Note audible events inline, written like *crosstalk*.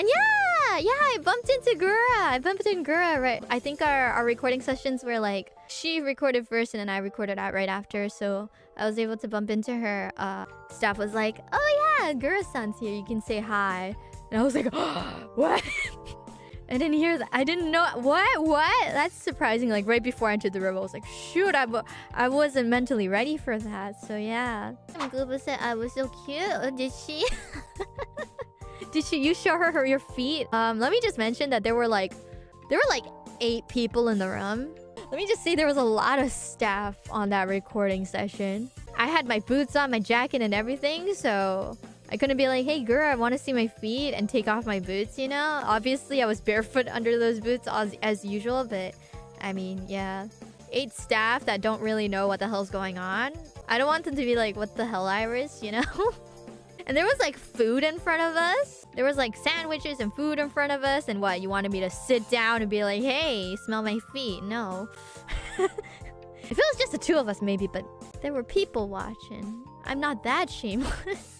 And yeah, yeah, I bumped into Gura. I bumped into Gura, right? I think our, our recording sessions were like, she recorded first and then I recorded out right after. So I was able to bump into her. Uh, staff was like, oh yeah, Gura-san's here. You can say hi. And I was like, oh, *gasps* what? *laughs* I didn't hear that. I didn't know. What? What? That's surprising. Like, right before I entered the room, I was like, shoot, I, I wasn't mentally ready for that. So, yeah. Gooba said I was so cute. Did she? *laughs* Did she? You show her, her your feet? Um, let me just mention that there were like... There were like eight people in the room. Let me just say there was a lot of staff on that recording session. I had my boots on, my jacket, and everything, so... I couldn't be like, hey, girl, I want to see my feet and take off my boots, you know? Obviously, I was barefoot *laughs* under those boots as, as usual, but I mean, yeah. Eight staff that don't really know what the hell's going on. I don't want them to be like, what the hell, IRyS, *laughs* you know? and there was like food in front of us. There was like sandwiches and food in front of us. And what, you wanted me to sit down and be like, hey, smell my feet? No. *laughs* if it was just the two of us, maybe, but there were people watching. I'm not that shameless. *laughs*